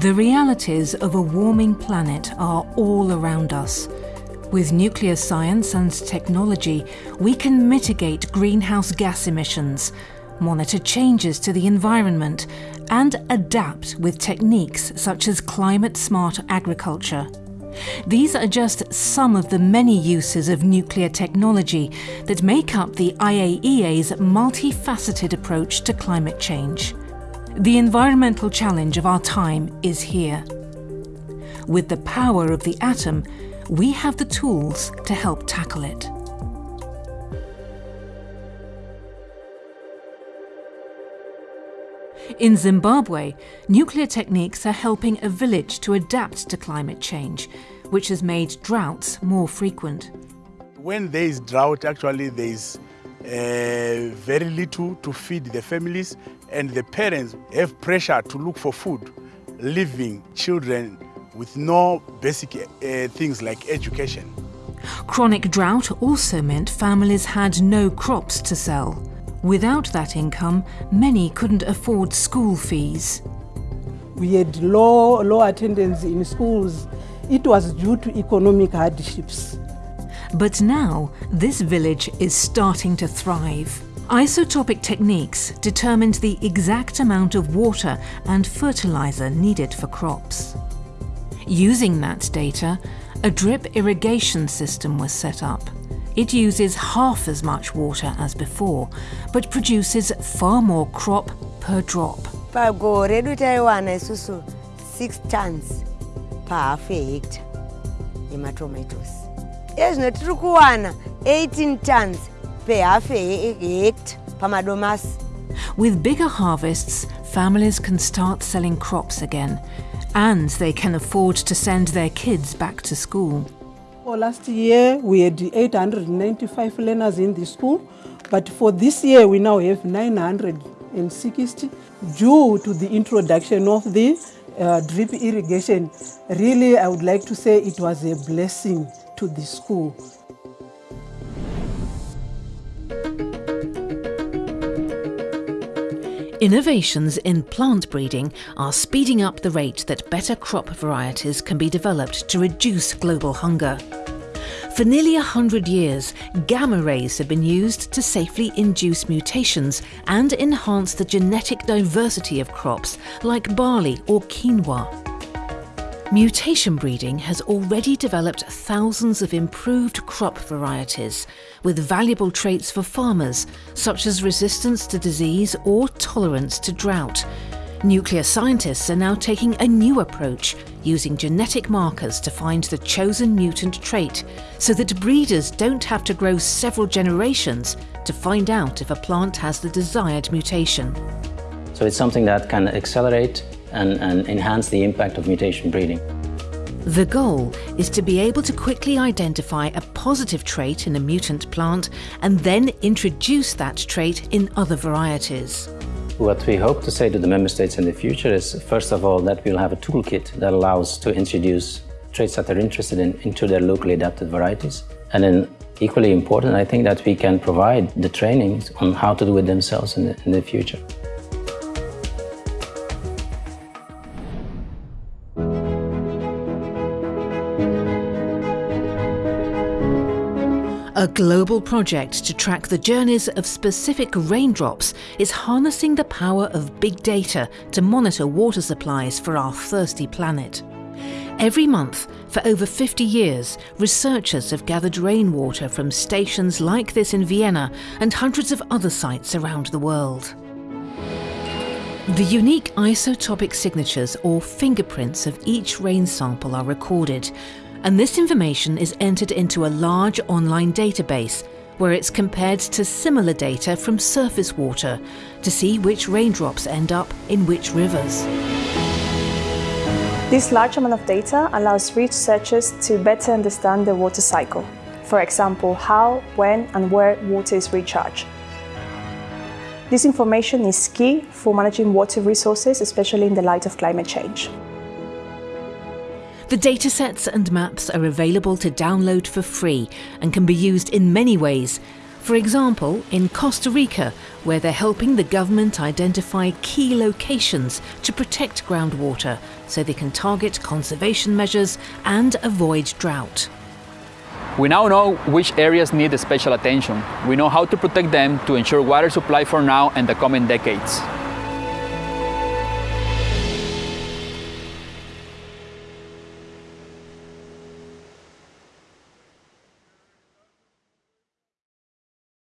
The realities of a warming planet are all around us. With nuclear science and technology, we can mitigate greenhouse gas emissions, monitor changes to the environment, and adapt with techniques such as climate-smart agriculture. These are just some of the many uses of nuclear technology that make up the IAEA's multifaceted approach to climate change. The environmental challenge of our time is here. With the power of the atom, we have the tools to help tackle it. In Zimbabwe, nuclear techniques are helping a village to adapt to climate change, which has made droughts more frequent. When there is drought, actually there is uh, very little to feed the families and the parents have pressure to look for food, leaving children with no basic uh, things like education. Chronic drought also meant families had no crops to sell. Without that income, many couldn't afford school fees. We had low, low attendance in schools. It was due to economic hardships. But now, this village is starting to thrive. Isotopic techniques determined the exact amount of water and fertilizer needed for crops. Using that data, a drip irrigation system was set up. It uses half as much water as before, but produces far more crop per drop. pagore redu taiwana isusu 6 tons pahafu yehekta yematomatoes ezvino tiri kuwana 18 tons pehafu yehekta pamadomasi With bigger harvests, families can start selling crops again, and they can afford to send their kids back to school. For last year, we had 895 learners in the school, but for this year, we now have 960 due to the introduction of the uh, drip irrigation. Really, I would like to say it was a blessing to the school. Innovations in plant breeding are speeding up the rate that better crop varieties can be developed to reduce global hunger. For nearly a hundred years, gamma rays have been used to safely induce mutations and enhance the genetic diversity of crops like barley or quinoa. Mutation breeding has already developed thousands of improved crop varieties with valuable traits for farmers, such as resistance to disease or tolerance to drought. Nuclear scientists are now taking a new approach, using genetic markers to find the chosen mutant trait, so that breeders don't have to grow several generations to find out if a plant has the desired mutation. So it's something that can accelerate and, and enhance the impact of mutation breeding. The goal is to be able to quickly identify a positive trait in a mutant plant and then introduce that trait in other varieties. What we hope to say to the member states in the future is, first of all, that we'll have a toolkit that allows to introduce traits that they're interested in into their locally adapted varieties. And then equally important, I think that we can provide the trainings on how to do it themselves in the, in the future. A global project to track the journeys of specific raindrops is harnessing the power of big data to monitor water supplies for our thirsty planet. Every month, for over 50 years, researchers have gathered rainwater from stations like this in Vienna and hundreds of other sites around the world. The unique isotopic signatures or fingerprints of each rain sample are recorded, and this information is entered into a large online database where it's compared to similar data from surface water to see which raindrops end up in which rivers. This large amount of data allows researchers to better understand the water cycle. For example, how, when and where water is recharged. This information is key for managing water resources, especially in the light of climate change. The datasets and maps are available to download for free and can be used in many ways, For example, in Costa Rica, where they're helping the government identify key locations to protect groundwater so they can target conservation measures and avoid drought. We now know which areas need special attention. We know how to protect them to ensure water supply for now and the coming decades.